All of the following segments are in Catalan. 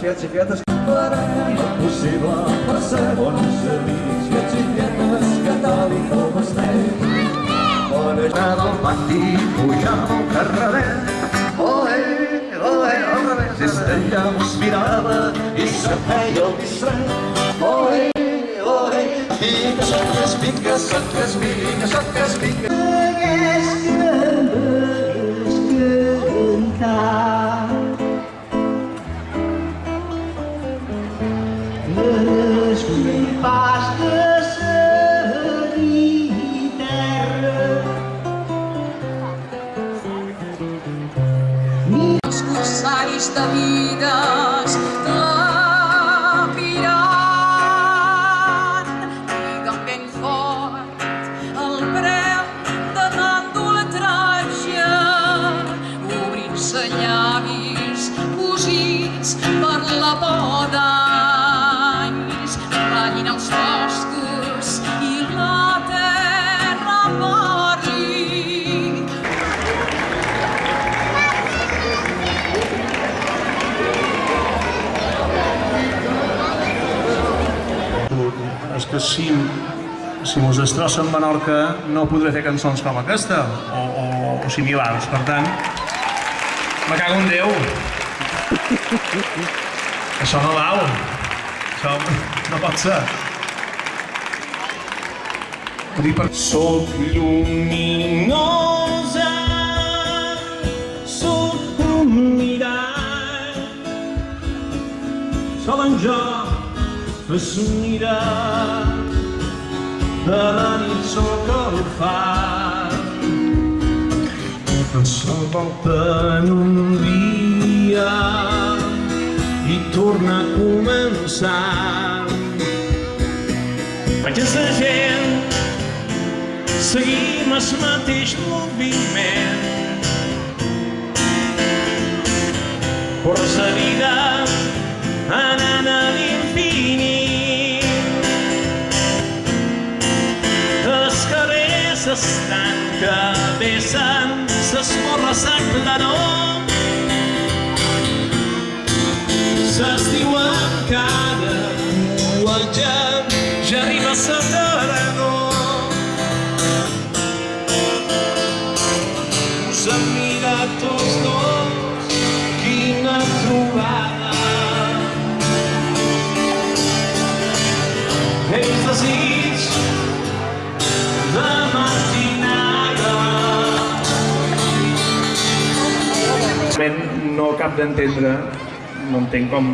Fiats i fiates farem possible per ser bons amics. Fiats i fiates que tal i com estem. Bona jornada al pati, pujant al carreret. Oe, oe, al revés. Des d'allà us mirava i se feia el distret. Oe, oe, pica, soques, pica, soques, pica, soques, pica. Les Els corsaris de vides si, si mos destrossen Menorca no podré fer cançons com aquesta o, o, o similars, per tant me cago en Déu. Això no val. Això no pot ser. Per... Soc lluminosa Soc un mirall Sol en jo mira de la nit sóc el far s'envolta en un dia i torna a començar. Vaig a la gent seguim el mateix moviment per la vida anant s'esborra sa claror. S'estiu en cada platja, ja arriba sa tardor. Us hem mirat tots dos, quina trobada. Els desig No cap d'entendre, no entenc com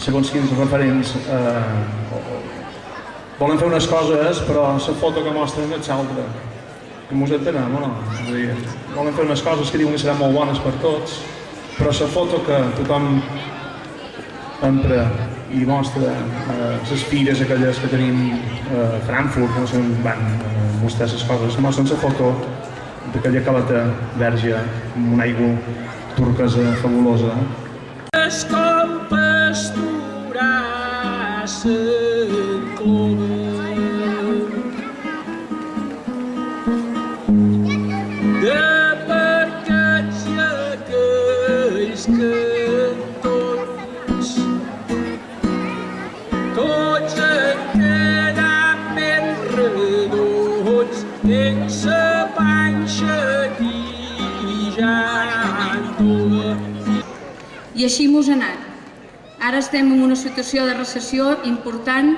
segons quins referents eh, volen fer unes coses però la foto que mostren és l'altra. Que mos entenem o no? Dir, volen fer unes coses que diuen que seran molt bones per tots, però la foto que tothom entra i mostra eh, les fires aquelles que tenim eh, a Frankfurt, que no sé on van eh, mostrar les coses, mostren la foto d'aquella caleta verge amb una aigua turquesa fabulosa. És com pasturar sa clova. I així mos ha anat. Ara estem en una situació de recessió important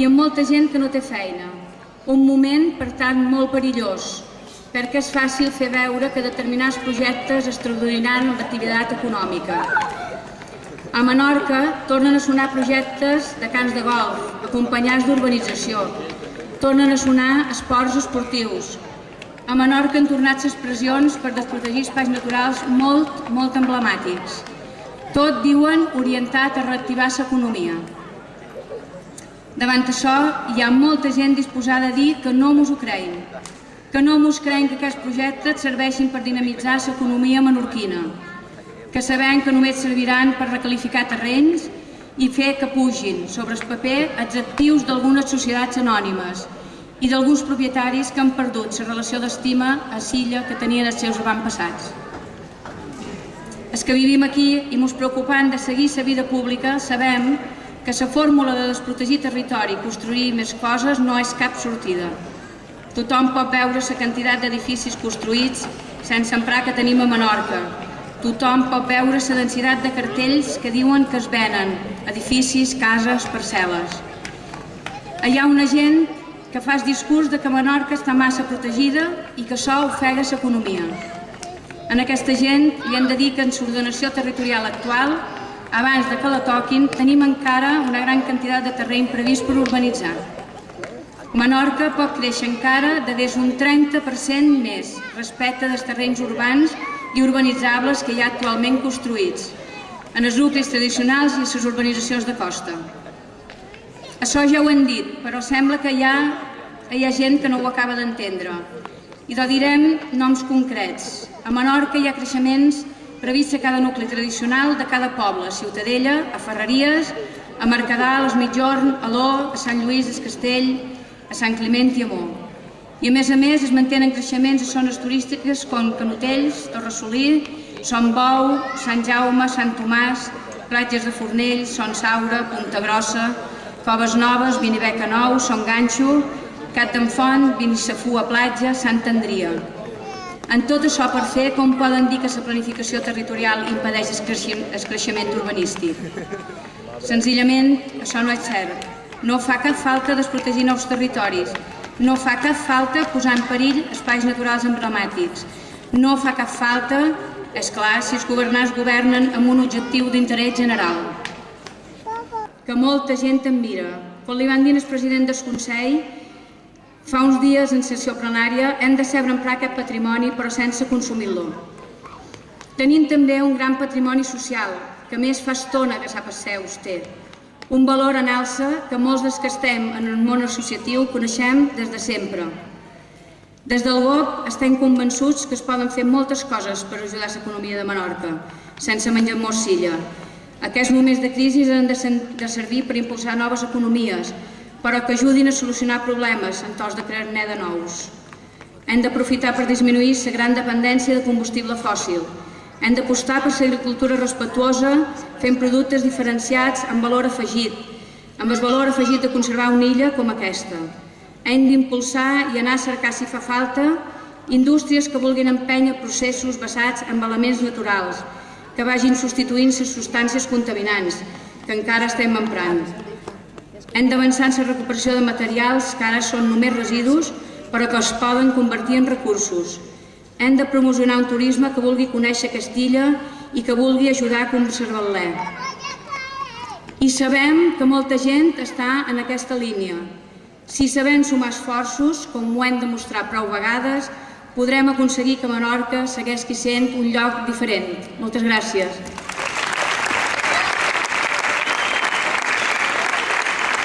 i amb molta gent que no té feina. Un moment, per tant, molt perillós, perquè és fàcil fer veure que determinats projectes es traduiran en l'activitat econòmica. A Menorca tornen a sonar projectes de camps de golf, acompanyats d'urbanització. Tornen a sonar esports esportius. A Menorca han tornat expressions per desprotegir espais naturals molt, molt emblemàtics. Tot, diuen, orientat a reactivar l'economia. Davant això, hi ha molta gent disposada a dir que no mos ho creiem, que no mos creiem que aquests projectes serveixin per dinamitzar l'economia menorquina, que sabem que només serviran per recalificar terrenys i fer que pugin sobre el paper els actius d'algunes societats anònimes i d'alguns propietaris que han perdut la relació d'estima a Silla que tenien els seus avantpassats. Els que vivim aquí i mos preocupant de seguir la vida pública sabem que la fórmula de desprotegir territori i construir més coses no és cap sortida. Tothom pot veure la quantitat d'edificis construïts sense emprar que tenim a Menorca. Tothom pot veure la densitat de cartells que diuen que es venen edificis, cases, parcel·les. Hi ha una gent que fa el discurs de que Menorca està massa protegida i que això ofega l'economia. En aquesta gent li hem de dir que en l'ordenació territorial actual, abans de que la toquin, tenim encara una gran quantitat de terreny previst per urbanitzar. Menorca pot créixer encara de des un 30% més respecte dels terrenys urbans i urbanitzables que hi ha actualment construïts, en els nuclis tradicionals i les urbanitzacions de costa. Això ja ho hem dit, però sembla que hi ha, hi ha gent que no ho acaba d'entendre. I de direm noms concrets. A Menorca hi ha creixements prevists a cada nucli tradicional de cada poble, a Ciutadella, a Ferreries, a Mercadal, a Esmitjorn, a Ló, a Sant Lluís, a Castell, a Sant Climent i a Mó. I a més a més es mantenen creixements a zones turístiques com Canotells, Torressolí, Son Bou, Sant Jaume, Sant Tomàs, platges de Fornells, Son Saura, Punta Grossa, Coves Noves, Vinibeca Nou, Son Ganxo, Cat d'en Font, Vinissafú a Platja, Sant Andria. En tot això per fer, com poden dir que la planificació territorial impedeix el creixement, el creixement urbanístic? Senzillament, això no és cert. No fa cap falta desprotegir nous territoris. No fa cap falta posar en perill espais naturals emblemàtics. No fa cap falta, és clar, si els governants governen amb un objectiu d'interès general que molta gent em mira. Quan li van dir al president del Consell, fa uns dies en sessió plenària, hem de saber emprar aquest patrimoni però sense consumir-lo. Tenim també un gran patrimoni social, que més fa estona que sap seus té. Un valor en alça que molts dels que estem en el món associatiu coneixem des de sempre. Des del GOP estem convençuts que es poden fer moltes coses per ajudar l'economia de Menorca, sense menjar morcilla, aquests moments de crisi han de servir per impulsar noves economies, però que ajudin a solucionar problemes en tos de crear-ne de nous. Hem d'aprofitar per disminuir la gran dependència de combustible fòssil. Hem d'apostar per l'agricultura respetuosa, fent productes diferenciats amb valor afegit, amb el valor afegit de conservar una illa com aquesta. Hem d'impulsar i anar a cercar, si fa falta, indústries que vulguin empènyer processos basats en elements naturals, que vagin substituint les substàncies contaminants que encara estem emprant. Hem d'avançar en la recuperació de materials que ara són només residus, però que es poden convertir en recursos. Hem de promocionar un turisme que vulgui conèixer Castilla i que vulgui ajudar a conservar-la. I sabem que molta gent està en aquesta línia. Si sabem sumar esforços, com ho hem demostrat prou vegades, podrem aconseguir que Menorca segueixi sent un lloc diferent. Moltes gràcies.